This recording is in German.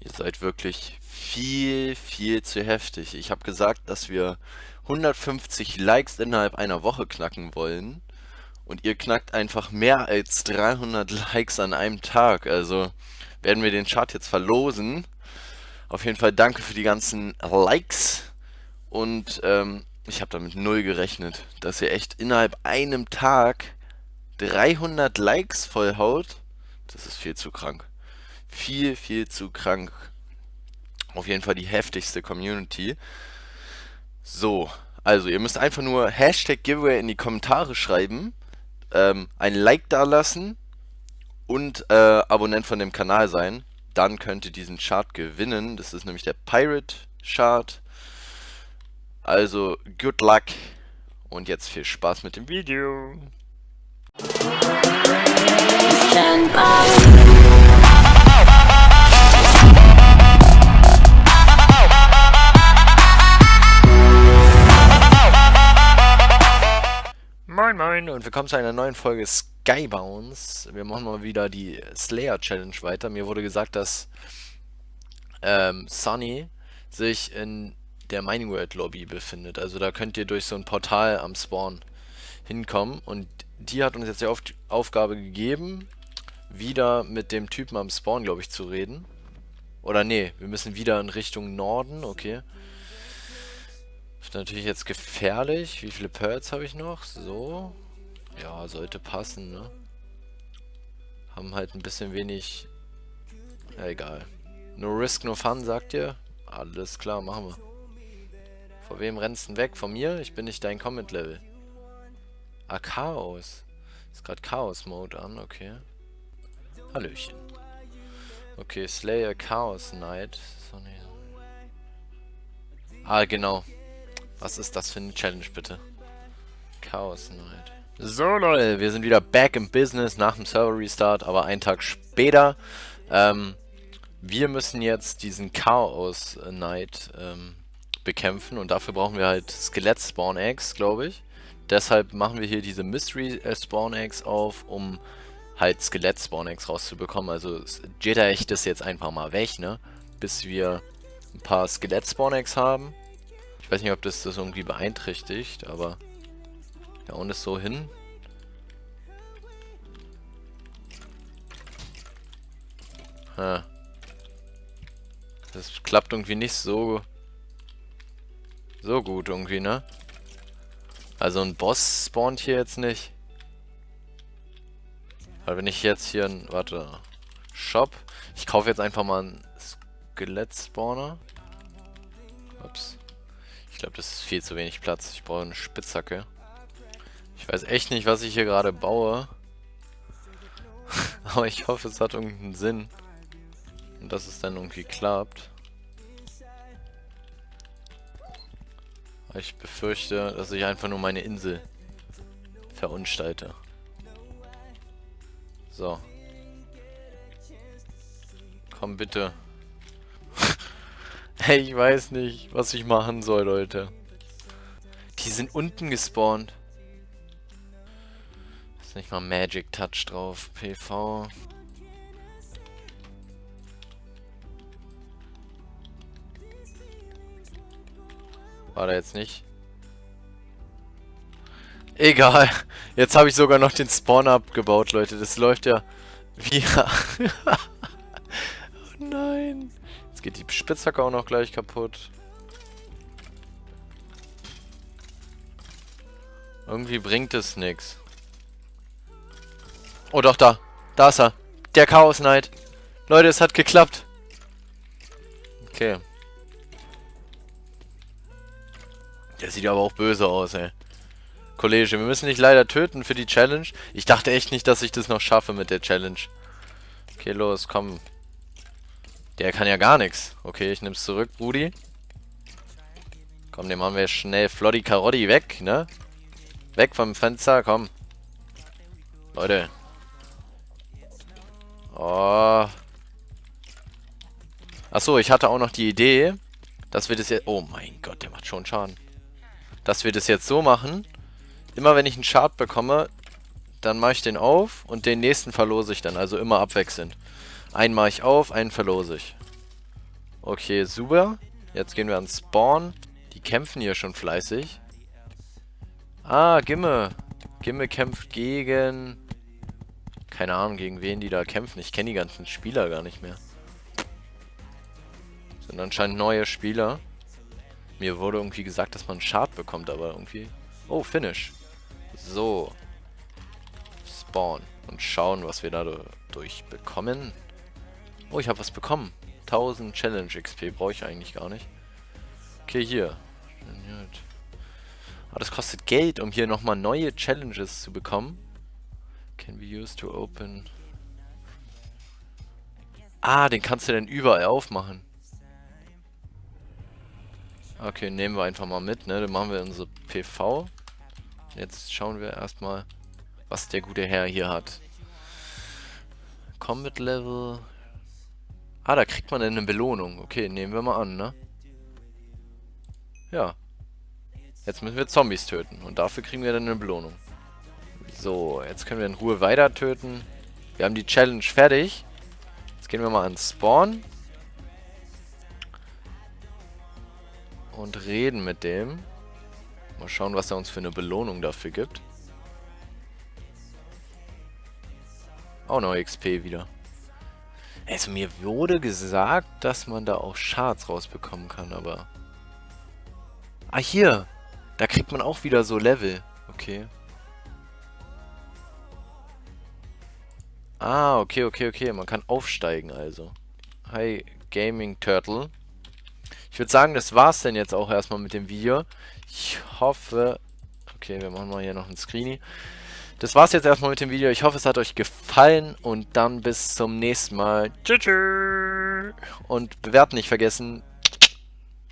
Ihr seid wirklich viel, viel zu heftig. Ich habe gesagt, dass wir 150 Likes innerhalb einer Woche knacken wollen. Und ihr knackt einfach mehr als 300 Likes an einem Tag. Also werden wir den Chart jetzt verlosen. Auf jeden Fall danke für die ganzen Likes. Und ähm, ich habe damit null gerechnet, dass ihr echt innerhalb einem Tag 300 Likes vollhaut. Das ist viel zu krank. Viel, viel zu krank. Auf jeden Fall die heftigste Community. So, also ihr müsst einfach nur Hashtag Giveaway in die Kommentare schreiben, ähm, ein Like dalassen und äh, Abonnent von dem Kanal sein. Dann könnt ihr diesen Chart gewinnen. Das ist nämlich der Pirate Chart. Also, good luck und jetzt viel Spaß mit dem Video. Stand Moin Moin und willkommen zu einer neuen Folge Skybounce. Wir machen mal wieder die Slayer Challenge weiter. Mir wurde gesagt, dass ähm, Sunny sich in der Mining World Lobby befindet. Also da könnt ihr durch so ein Portal am Spawn hinkommen. Und die hat uns jetzt die Auf Aufgabe gegeben, wieder mit dem Typen am Spawn, glaube ich, zu reden. Oder nee, wir müssen wieder in Richtung Norden, okay. Ist natürlich jetzt gefährlich. Wie viele Pearls habe ich noch? So. Ja, sollte passen, ne? Haben halt ein bisschen wenig... Ja, egal. No risk, no fun, sagt ihr? Alles klar, machen wir. Vor wem rennst du weg? Von mir? Ich bin nicht dein Comment-Level. Ah, Chaos. Ist gerade Chaos-Mode an, okay. Hallöchen. Okay, Slayer Chaos Knight. Ah, genau. Was ist das für eine Challenge, bitte? Chaos Night. So, Leute, wir sind wieder back im Business nach dem Server Restart, aber einen Tag später. Ähm, wir müssen jetzt diesen Chaos Night ähm, bekämpfen und dafür brauchen wir halt Skelett Spawn Eggs, glaube ich. Deshalb machen wir hier diese Mystery äh, Spawn Eggs auf, um halt Skelett Spawn Eggs rauszubekommen. Also Jedi ich das jetzt einfach mal weg, ne? Bis wir ein paar Skelett Spawn Eggs haben. Ich weiß nicht, ob das das irgendwie beeinträchtigt, aber ja, und es so hin. Ha. Das klappt irgendwie nicht so so gut irgendwie, ne? Also ein Boss spawnt hier jetzt nicht. Weil wenn ich jetzt hier ein, warte, Shop. Ich kaufe jetzt einfach mal einen Skelett-Spawner. Ups. Ich glaube, das ist viel zu wenig Platz. Ich brauche eine Spitzhacke. Ich weiß echt nicht, was ich hier gerade baue. Aber ich hoffe, es hat irgendeinen Sinn. Und dass es dann irgendwie klappt. Ich befürchte, dass ich einfach nur meine Insel verunstalte. So. Komm bitte. Hey, ich weiß nicht, was ich machen soll, Leute. Die sind unten gespawnt. Ist nicht mal Magic Touch drauf. PV. War da jetzt nicht? Egal. Jetzt habe ich sogar noch den Spawn abgebaut, Leute. Das läuft ja wie... nein geht die Spitzhacke auch noch gleich kaputt. Irgendwie bringt es nichts. Oh doch, da. Da ist er. Der Chaos Knight. Leute, es hat geklappt. Okay. Der sieht aber auch böse aus, ey. Kollege, wir müssen dich leider töten für die Challenge. Ich dachte echt nicht, dass ich das noch schaffe mit der Challenge. Okay, los, komm. Der kann ja gar nichts. Okay, ich nehm's zurück, Brudi. Komm, den machen wir schnell Floddy Karotti weg, ne? Weg vom Fenster, komm. Leute. Oh. Achso, ich hatte auch noch die Idee, dass wir das jetzt... Oh mein Gott, der macht schon Schaden. Dass wir das jetzt so machen. Immer wenn ich einen Chart bekomme, dann mache ich den auf und den nächsten verlose ich dann. Also immer abwechselnd. Einen mache ich auf, einen verlose ich. Okay, super. Jetzt gehen wir an Spawn. Die kämpfen hier schon fleißig. Ah, Gimme. Gimme kämpft gegen... Keine Ahnung, gegen wen die da kämpfen. Ich kenne die ganzen Spieler gar nicht mehr. Sind anscheinend neue Spieler. Mir wurde irgendwie gesagt, dass man einen Chart bekommt, aber irgendwie... Oh, Finish. So. Spawn. Und schauen, was wir dadurch bekommen. Oh, ich habe was bekommen. 1000 Challenge XP brauche ich eigentlich gar nicht. Okay, hier. Aber das kostet Geld, um hier nochmal neue Challenges zu bekommen. Can be used to open... Ah, den kannst du dann überall aufmachen. Okay, nehmen wir einfach mal mit, ne? Dann machen wir unsere PV. Jetzt schauen wir erstmal, was der gute Herr hier hat. Combat Level. Ah, da kriegt man eine Belohnung. Okay, nehmen wir mal an, ne? Ja. Jetzt müssen wir Zombies töten. Und dafür kriegen wir dann eine Belohnung. So, jetzt können wir in Ruhe weiter töten. Wir haben die Challenge fertig. Jetzt gehen wir mal an Spawn. Und reden mit dem. Mal schauen, was er uns für eine Belohnung dafür gibt. Auch noch XP wieder. Also mir wurde gesagt, dass man da auch Shards rausbekommen kann, aber... Ah, hier! Da kriegt man auch wieder so Level. Okay. Ah, okay, okay, okay. Man kann aufsteigen also. Hi, Gaming Turtle. Ich würde sagen, das war's denn jetzt auch erstmal mit dem Video. Ich hoffe... Okay, wir machen mal hier noch ein Screenie. Das war's jetzt erstmal mit dem Video. Ich hoffe, es hat euch gefallen und dann bis zum nächsten Mal. Tschüss. Und bewerten nicht vergessen.